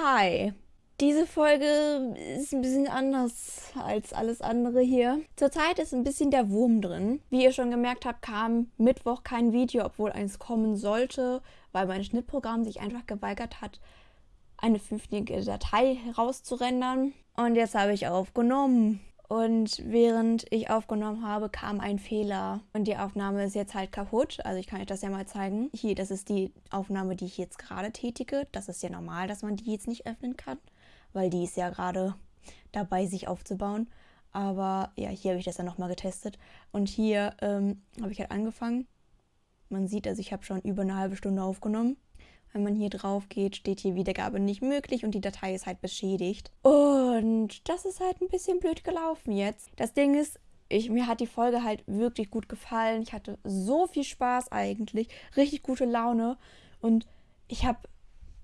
Hi. Diese Folge ist ein bisschen anders als alles andere hier. Zurzeit ist ein bisschen der Wurm drin. Wie ihr schon gemerkt habt, kam Mittwoch kein Video, obwohl eins kommen sollte, weil mein Schnittprogramm sich einfach geweigert hat, eine fünftige Datei herauszurendern. Und jetzt habe ich aufgenommen. Und während ich aufgenommen habe, kam ein Fehler. Und die Aufnahme ist jetzt halt kaputt. Also ich kann euch das ja mal zeigen. Hier, das ist die Aufnahme, die ich jetzt gerade tätige. Das ist ja normal, dass man die jetzt nicht öffnen kann, weil die ist ja gerade dabei, sich aufzubauen. Aber ja, hier habe ich das dann nochmal getestet. Und hier ähm, habe ich halt angefangen. Man sieht, also ich habe schon über eine halbe Stunde aufgenommen. Wenn man hier drauf geht, steht hier Wiedergabe nicht möglich und die Datei ist halt beschädigt. Und das ist halt ein bisschen blöd gelaufen jetzt. Das Ding ist, ich, mir hat die Folge halt wirklich gut gefallen. Ich hatte so viel Spaß eigentlich, richtig gute Laune und ich habe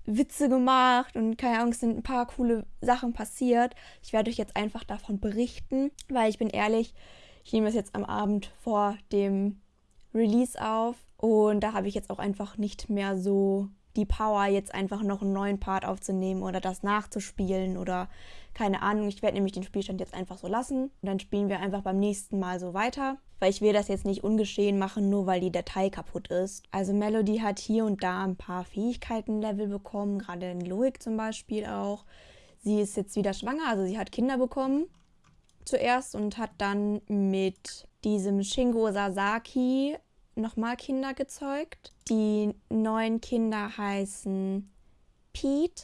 Witze gemacht und keine Angst, sind ein paar coole Sachen passiert. Ich werde euch jetzt einfach davon berichten, weil ich bin ehrlich, ich nehme das jetzt am Abend vor dem Release auf und da habe ich jetzt auch einfach nicht mehr so die Power, jetzt einfach noch einen neuen Part aufzunehmen oder das nachzuspielen oder keine Ahnung. Ich werde nämlich den Spielstand jetzt einfach so lassen und dann spielen wir einfach beim nächsten Mal so weiter, weil ich will das jetzt nicht ungeschehen machen, nur weil die Datei kaputt ist. Also Melody hat hier und da ein paar Fähigkeiten-Level bekommen, gerade in Logik zum Beispiel auch. Sie ist jetzt wieder schwanger, also sie hat Kinder bekommen zuerst und hat dann mit diesem Shingo Sasaki nochmal Kinder gezeugt. Die neuen Kinder heißen Pete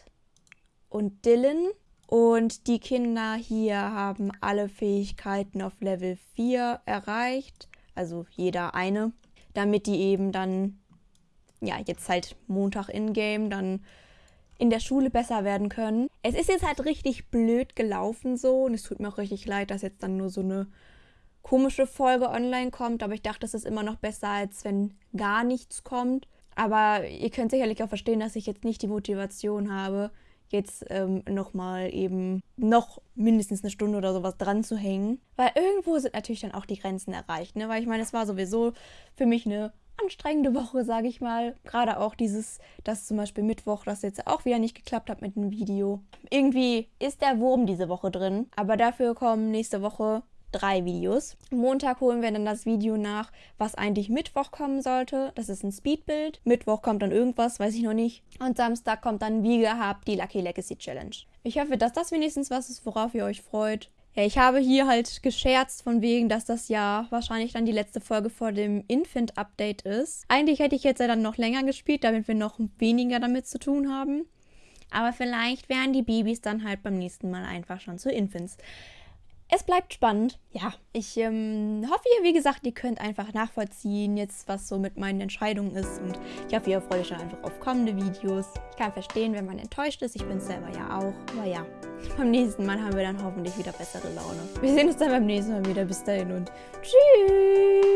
und Dylan. Und die Kinder hier haben alle Fähigkeiten auf Level 4 erreicht. Also jeder eine. Damit die eben dann, ja, jetzt halt Montag in-game, dann in der Schule besser werden können. Es ist jetzt halt richtig blöd gelaufen so und es tut mir auch richtig leid, dass jetzt dann nur so eine komische Folge online kommt, aber ich dachte, es ist immer noch besser, als wenn gar nichts kommt. Aber ihr könnt sicherlich auch verstehen, dass ich jetzt nicht die Motivation habe, jetzt ähm, nochmal eben noch mindestens eine Stunde oder sowas dran zu hängen. Weil irgendwo sind natürlich dann auch die Grenzen erreicht. Ne? Weil ich meine, es war sowieso für mich eine anstrengende Woche, sage ich mal. Gerade auch dieses, dass zum Beispiel Mittwoch, das jetzt auch wieder nicht geklappt hat mit dem Video. Irgendwie ist der Wurm diese Woche drin. Aber dafür kommen nächste Woche drei Videos. Montag holen wir dann das Video nach, was eigentlich Mittwoch kommen sollte. Das ist ein Speedbild. Mittwoch kommt dann irgendwas, weiß ich noch nicht. Und Samstag kommt dann wie gehabt die Lucky Legacy Challenge. Ich hoffe, dass das wenigstens was ist, worauf ihr euch freut. Ja, ich habe hier halt gescherzt von wegen, dass das ja wahrscheinlich dann die letzte Folge vor dem Infant-Update ist. Eigentlich hätte ich jetzt ja dann noch länger gespielt, damit wir noch weniger damit zu tun haben. Aber vielleicht wären die Babys dann halt beim nächsten Mal einfach schon zu Infants. Es bleibt spannend. Ja, ich ähm, hoffe, ihr, wie gesagt, ihr könnt einfach nachvollziehen, jetzt was so mit meinen Entscheidungen ist. Und ich hoffe, ihr freut euch dann einfach auf kommende Videos. Ich kann verstehen, wenn man enttäuscht ist. Ich bin selber ja auch. Aber ja, beim nächsten Mal haben wir dann hoffentlich wieder bessere Laune. Wir sehen uns dann beim nächsten Mal wieder. Bis dahin und tschüss.